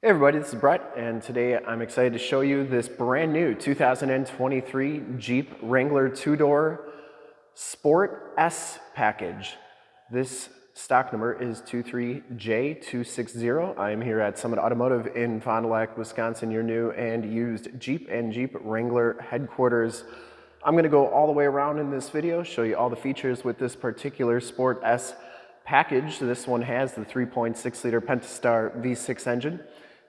Hey everybody, this is Brett, and today I'm excited to show you this brand new 2023 Jeep Wrangler two-door Sport S package. This stock number is 23J260. I am here at Summit Automotive in Fond du Lac, Wisconsin, your new and used Jeep and Jeep Wrangler headquarters. I'm gonna go all the way around in this video, show you all the features with this particular Sport S package. This one has the 3.6 liter Pentastar V6 engine.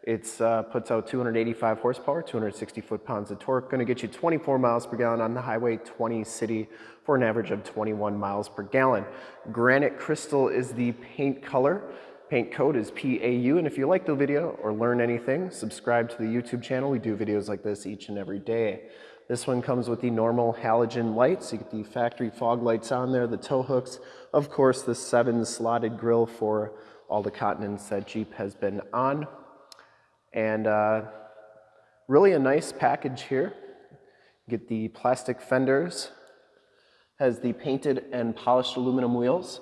It uh, puts out 285 horsepower, 260 foot-pounds of torque, gonna get you 24 miles per gallon on the highway, 20 city for an average of 21 miles per gallon. Granite Crystal is the paint color. Paint code is PAU, and if you like the video or learn anything, subscribe to the YouTube channel. We do videos like this each and every day. This one comes with the normal halogen lights. You get the factory fog lights on there, the tow hooks. Of course, the seven slotted grill for all the continents that Jeep has been on. And uh, really a nice package here. Get the plastic fenders, has the painted and polished aluminum wheels.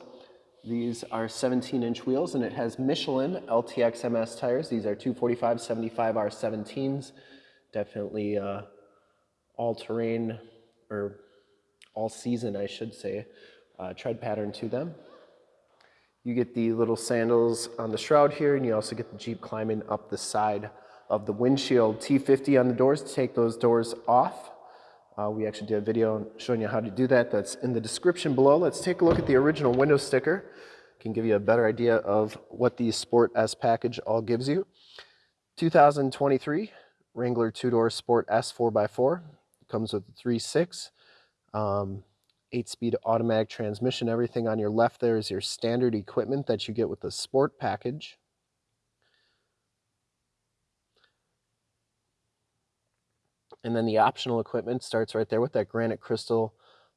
These are 17 inch wheels and it has Michelin LTX MS tires. These are 245 75 R17s. Definitely uh, all terrain or all season, I should say, uh, tread pattern to them. You get the little sandals on the shroud here, and you also get the Jeep climbing up the side of the windshield. T50 on the doors to take those doors off. Uh, we actually did a video showing you how to do that. That's in the description below. Let's take a look at the original window sticker. Can give you a better idea of what the Sport S package all gives you. 2023 Wrangler two-door Sport S 4x4. Comes with a 3.6. Um, eight-speed automatic transmission. Everything on your left there is your standard equipment that you get with the Sport package. And then the optional equipment starts right there with that granite crystal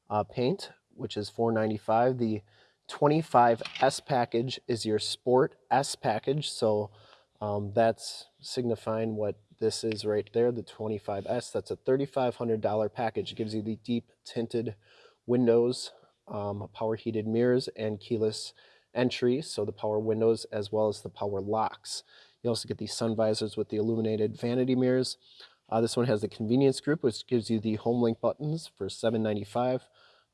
uh, paint, which is 495. The 25S package is your Sport S package. So um, that's signifying what this is right there, the 25S. That's a $3,500 package. It gives you the deep tinted windows, um, power heated mirrors, and keyless entry, so the power windows as well as the power locks. You also get these sun visors with the illuminated vanity mirrors. Uh, this one has the convenience group, which gives you the HomeLink buttons for $7.95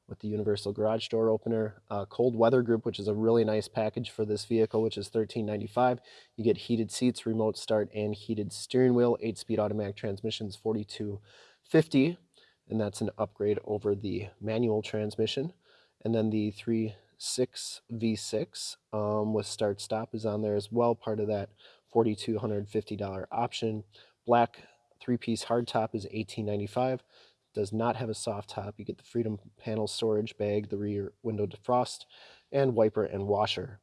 with the universal garage door opener. Uh, cold weather group, which is a really nice package for this vehicle, which is $13.95. You get heated seats, remote start, and heated steering wheel. Eight-speed automatic transmissions, $42.50 and that's an upgrade over the manual transmission. And then the 3.6 V6 um, with start stop is on there as well, part of that $4,250 option. Black three-piece hardtop is $18.95. Does not have a soft top. You get the Freedom Panel storage bag, the rear window defrost, and wiper and washer,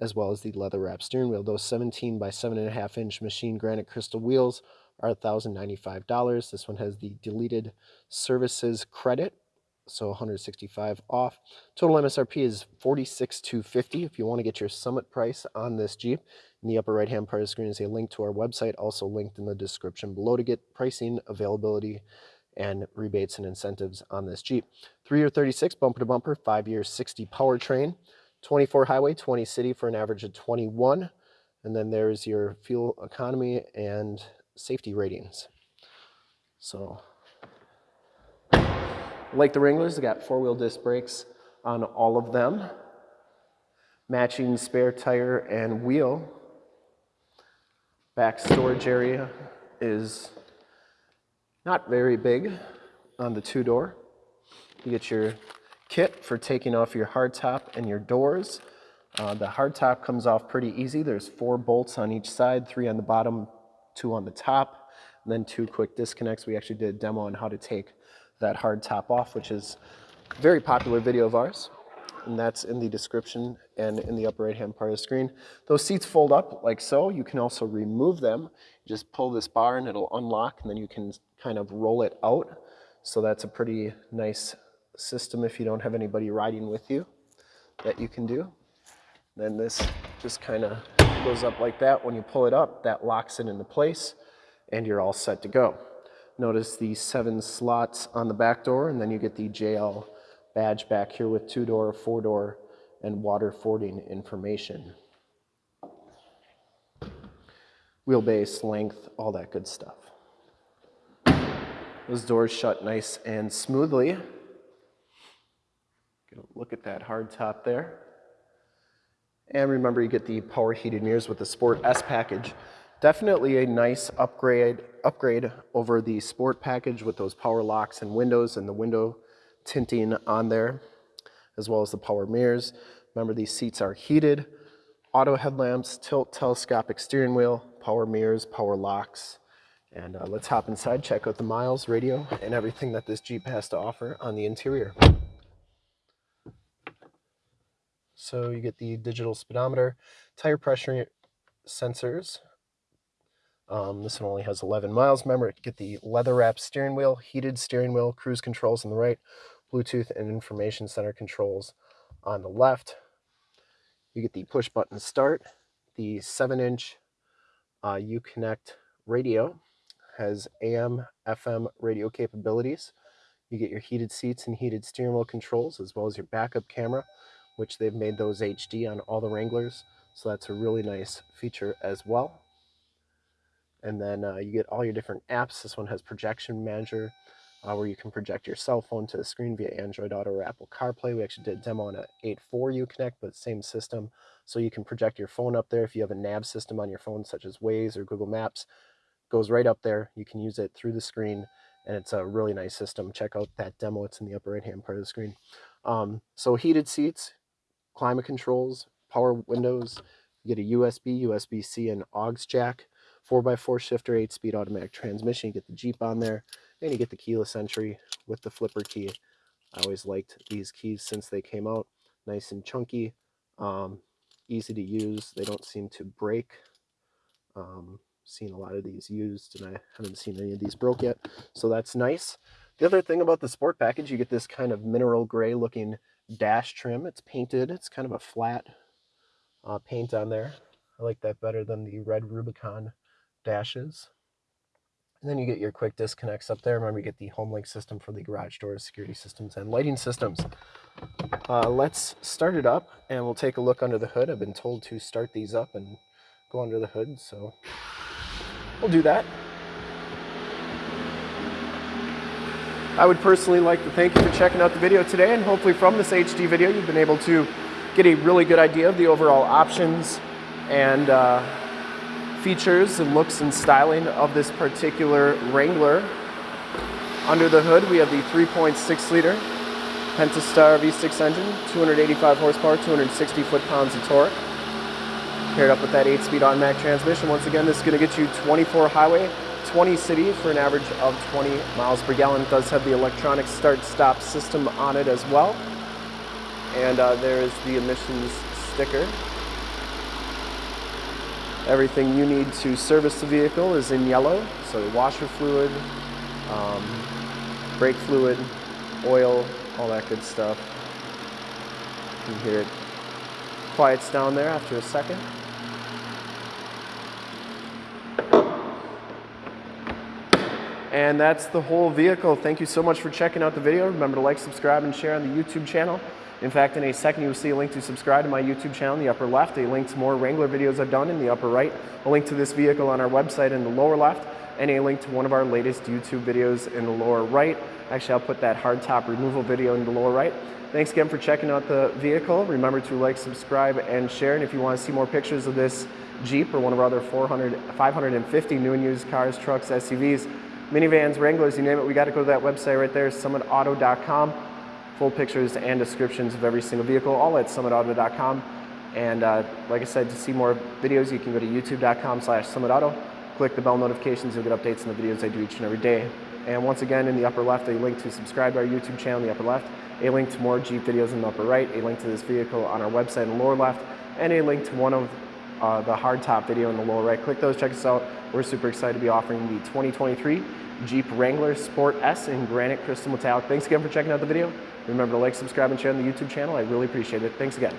as well as the leather wrap steering wheel. Those 17 by 7.5 inch machine granite crystal wheels are $1,095. This one has the deleted services credit, so 165 off. Total MSRP is 46,250. If you want to get your summit price on this Jeep, in the upper right-hand part of the screen is a link to our website, also linked in the description below to get pricing, availability, and rebates and incentives on this Jeep. Three-year 36 bumper to bumper, five-year 60 powertrain, 24 highway, 20 city for an average of 21. And then there's your fuel economy and safety ratings. So, like the Wranglers, they got four-wheel disc brakes on all of them. Matching spare tire and wheel. Back storage area is not very big on the two-door. You get your kit for taking off your hardtop and your doors. Uh, the hardtop comes off pretty easy. There's four bolts on each side, three on the bottom, two on the top, and then two quick disconnects. We actually did a demo on how to take that hard top off, which is a very popular video of ours. And that's in the description and in the upper right hand part of the screen. Those seats fold up like so. You can also remove them. just pull this bar and it'll unlock and then you can kind of roll it out. So that's a pretty nice system if you don't have anybody riding with you that you can do. Then this just kind of goes up like that. When you pull it up, that locks it into place and you're all set to go. Notice the seven slots on the back door and then you get the JL badge back here with two door, four door, and water fording information. wheelbase, length, all that good stuff. Those doors shut nice and smoothly. Get a look at that hard top there. And remember, you get the power heated mirrors with the Sport S package. Definitely a nice upgrade upgrade over the Sport package with those power locks and windows and the window tinting on there, as well as the power mirrors. Remember, these seats are heated, auto headlamps, tilt telescopic steering wheel, power mirrors, power locks. And uh, let's hop inside, check out the miles, radio, and everything that this Jeep has to offer on the interior. So you get the digital speedometer, tire pressure sensors. Um, this one only has 11 miles. Remember, you get the leather wrapped steering wheel, heated steering wheel, cruise controls on the right, Bluetooth and information center controls on the left. You get the push button start, the 7 inch uh, Uconnect radio has AM, FM radio capabilities. You get your heated seats and heated steering wheel controls, as well as your backup camera, which they've made those HD on all the Wranglers. So that's a really nice feature as well. And then uh, you get all your different apps. This one has Projection Manager, uh, where you can project your cell phone to the screen via Android Auto or Apple CarPlay. We actually did a demo on an 8.4 Uconnect, but same system. So you can project your phone up there if you have a nav system on your phone, such as Waze or Google Maps. Goes right up there. You can use it through the screen, and it's a really nice system. Check out that demo. It's in the upper right-hand part of the screen. Um, so heated seats, climate controls, power windows. You get a USB, USB-C, and aux jack. 4x4 shifter, 8-speed automatic transmission. You get the Jeep on there, and you get the keyless entry with the flipper key. I always liked these keys since they came out. Nice and chunky, um, easy to use. They don't seem to break. Um, seen a lot of these used, and I haven't seen any of these broke yet, so that's nice. The other thing about the sport package, you get this kind of mineral gray looking dash trim. It's painted. It's kind of a flat uh, paint on there. I like that better than the red Rubicon dashes. And then you get your quick disconnects up there. Remember, you get the HomeLink system for the garage doors, security systems, and lighting systems. Uh, let's start it up, and we'll take a look under the hood. I've been told to start these up and go under the hood, so we'll do that. I would personally like to thank you for checking out the video today, and hopefully from this HD video, you've been able to get a really good idea of the overall options and uh, features and looks and styling of this particular Wrangler. Under the hood, we have the 3.6 liter Pentastar V6 engine, 285 horsepower, 260 foot-pounds of torque. Paired up with that 8-speed automatic transmission. Once again, this is going to get you 24 highway, 20 city for an average of 20 miles per gallon. It does have the electronic start-stop system on it as well. And uh, there is the emissions sticker Everything you need to service the vehicle is in yellow, so washer fluid, um, brake fluid, oil, all that good stuff. You can hear it quiets down there after a second. And that's the whole vehicle. Thank you so much for checking out the video. Remember to like, subscribe, and share on the YouTube channel. In fact, in a second, you'll see a link to subscribe to my YouTube channel in the upper left, a link to more Wrangler videos I've done in the upper right, a link to this vehicle on our website in the lower left, and a link to one of our latest YouTube videos in the lower right. Actually, I'll put that hardtop removal video in the lower right. Thanks again for checking out the vehicle. Remember to like, subscribe, and share. And if you want to see more pictures of this Jeep or one of our other 400, 550 new and used cars, trucks, SUVs, minivans, Wranglers, you name it, we got to go to that website right there, summitauto.com full pictures and descriptions of every single vehicle, all at summitauto.com. And uh, like I said, to see more videos, you can go to youtube.com slash summitauto. Click the bell notifications, you'll get updates on the videos I do each and every day. And once again, in the upper left, a link to subscribe to our YouTube channel in the upper left, a link to more Jeep videos in the upper right, a link to this vehicle on our website in the lower left, and a link to one of uh, the hardtop video in the lower right. Click those, check us out. We're super excited to be offering the 2023 Jeep Wrangler Sport S in granite crystal metallic. Thanks again for checking out the video. Remember to like, subscribe, and share on the YouTube channel. I really appreciate it. Thanks again.